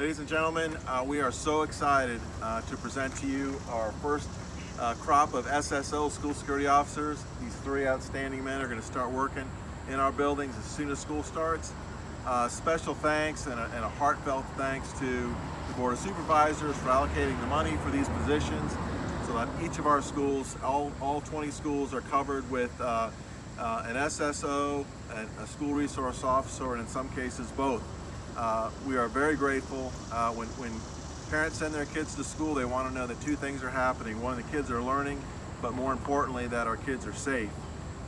Ladies and gentlemen, uh, we are so excited uh, to present to you our first uh, crop of SSO school security officers. These three outstanding men are going to start working in our buildings as soon as school starts. Uh, special thanks and a, and a heartfelt thanks to the Board of Supervisors for allocating the money for these positions so that each of our schools, all, all 20 schools are covered with uh, uh, an SSO, and a school resource officer, and in some cases both. Uh, we are very grateful uh, when, when parents send their kids to school, they want to know that two things are happening. One, the kids are learning, but more importantly, that our kids are safe.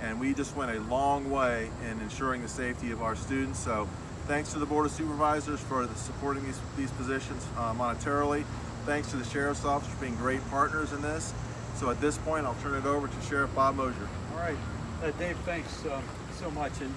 And we just went a long way in ensuring the safety of our students. So thanks to the Board of Supervisors for the supporting these, these positions uh, monetarily. Thanks to the Sheriff's Office for being great partners in this. So at this point, I'll turn it over to Sheriff Bob Mosier. All right, uh, Dave, thanks um, so much. And,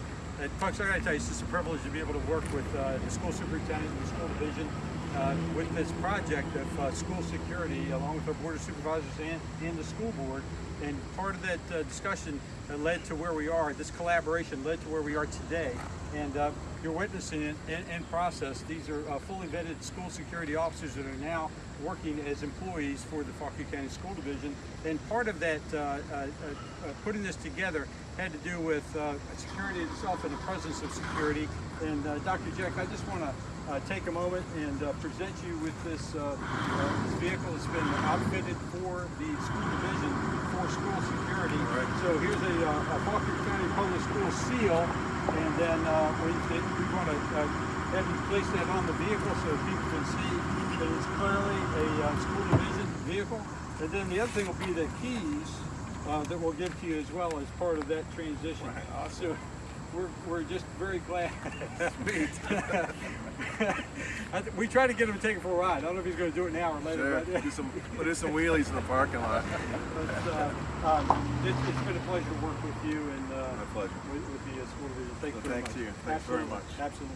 folks, I got to tell you, it's just a privilege to be able to work with uh, the school superintendent and the school division uh, with this project of uh, school security, along with our board of supervisors and, and the school board. And part of that uh, discussion uh, led to where we are. This collaboration led to where we are today. And uh, you're witnessing it in, in process. These are uh, fully vetted school security officers that are now working as employees for the Fauquier County School Division. And part of that, putting this together, had to do with security itself and the presence of security. And Dr. Jeck, I just want to uh, take a moment and uh, present you with this, uh, uh, this vehicle that's been outfitted for the school division for school security. Right. So here's a, uh, a Fauquier County Public School seal, and then uh, we, we want to uh, have you place that on the vehicle so people can see that it's clearly a uh, school division vehicle. And then the other thing will be the keys uh, that we'll give to you as well as part of that transition. Right. So we're, we're just very glad. We tried to get him to take it for a ride. I don't know if he's going to do it now or later. Sure. But, Do some, we'll do some wheelies in the parking lot. but, uh, um, it's, it's been a pleasure to work with you and uh, My pleasure. with, with the uh, school division. Thank So you very thanks much. to you. Thanks very much. Absolutely.